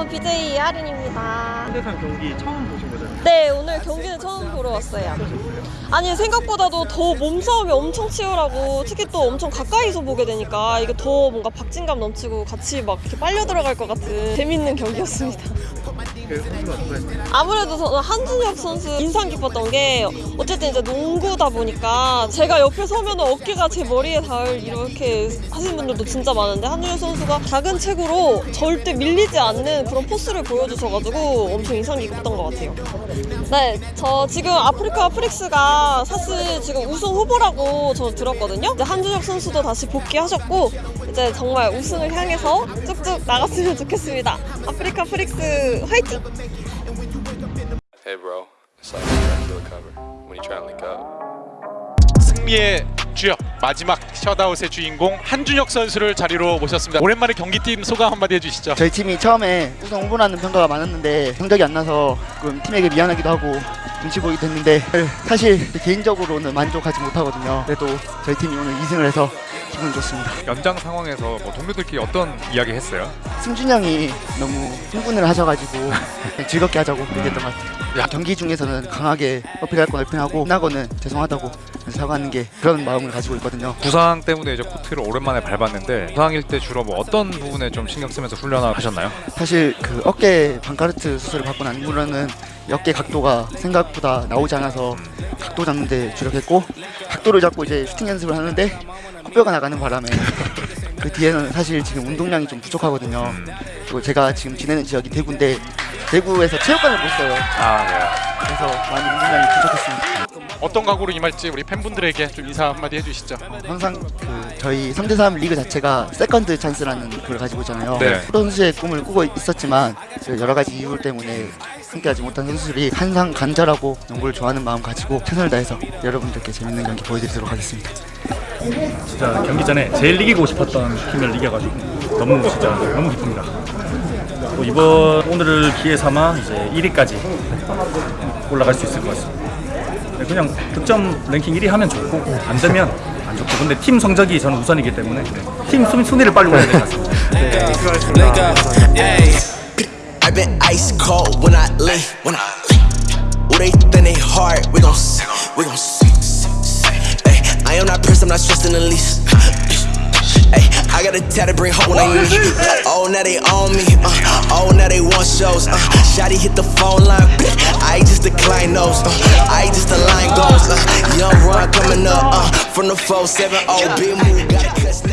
안녕하세요. BJ 아린입니다. 현대산 경기 처음 보신 거잖아요. 네, 오늘 경기는 처음 보러 왔어요. 아니, 생각보다도 더 몸싸움이 엄청 치열하고 특히 또 엄청 가까이서 보게 되니까 이게 더 뭔가 박진감 넘치고 같이 막 이렇게 빨려 들어갈 것 같은 재밌는 경기였습니다. 아무래도 저는 한준혁 선수 인상 깊었던 게 어쨌든 이제 농구다 보니까 제가 옆에 서면 어깨가 제 머리에 닿을 이렇게 하시는 분들도 진짜 많은데 한준혁 선수가 작은 체구로 절대 밀리지 않는 그런 포스를 보여주셔가지고 엄청 인상 깊었던 것 같아요. 네, 저 지금 아프리카 프릭스가 사실 지금 우승 후보라고 저 들었거든요. 이제 한준혁 선수도 다시 복귀하셨고 이제 정말 우승을 향해서 쭉쭉 나갔으면 좋겠습니다. 아프리카 프릭스 화이팅! Hey, bro. It's like trying to do a cover when you try and link up. 승리의 주역 마지막 셧아웃의 주인공 한준혁 선수를 자리로 모셨습니다. 오랜만에 경기 뛴 소감 한마디 해주시죠. 저희 팀이 처음에 우승 후보라는 평가가 많았는데 성적이 안 나서 조금 팀에게 미안하기도 하고 눈치 보이기도 했는데 사실 개인적으로는 만족하지 못하거든요. 그래도 저희 팀이 오늘 2승을 해서 기분 좋습니다. 연장 상황에서 뭐 동료들끼리 어떤 이야기 했어요? 승준 형이 너무 흥분을 하셔가지고 즐겁게 하자고 얘기했던 것 같아요. 경기 중에서는 강하게 어필할 건 어필하고 끝나고는 죄송하다고 사과하는 게 그런 마음을 가지고 있거든요. 부상 때문에 이제 코트를 오랜만에 밟았는데 부상일 때 주로 뭐 어떤 부분에 좀 신경 쓰면서 훈련을 하셨나요? 사실 그 어깨 반카르트 수술을 받고 난 이후로는 이 어깨 각도가 생각보다 나오지 않아서 각도 잡는 데 주력했고 각도를 잡고 이제 슈팅 연습을 하는데 코뼈가 나가는 바람에 그 뒤에는 사실 지금 운동량이 좀 부족하거든요. 그리고 제가 지금 지내는 지역이 대구인데 대구에서 체육관을 못 써요. 아 네. 그래서 많이 운동량이 부족했습니다. 어떤 각오로 임할지 우리 팬분들에게 좀 인사 한마디 해주시죠. 항상 그 저희 3대3 리그 자체가 second chance라는 걸 가지고 있잖아요. 네. 프로 선수의 꿈을 꾸고 있었지만 그 여러 가지 이유 때문에 함께하지 못한 선수들이 항상 간절하고 농구를 좋아하는 마음 가지고 최선을 다해서 여러분들께 재밌는 경기 보여드리도록 하겠습니다. 진짜 경기 전에 제일 이기고 싶었던 팀을 이겨가지고 너무 진짜 너무 기쁩니다. 또 이번 오늘을 기회 삼아 이제 1위까지 올라갈 수 있을 것 같습니다. 네, 그냥 득점 랭킹 1위 하면 좋고 안 되면 안 좋고 근데 팀 성적이 저는 우선이기 때문에 팀 순- 순위를 빨리 올려야 될것 같습니다. Up, ayy. I've been ice cold when I leave. When I leave. Ooh, they think they hard. We gon' s- we gon' s- Ay, I am not pressed. I'm not stressed in the least. Got a tatted bring home when I need. Oh, now they on me. Uh, oh, now they want shows. Uh, Shotty hit the phone line. I just decline those. Uh, I just the line goes. Uh, young run coming up. Uh, from the 4-7 oh, big move.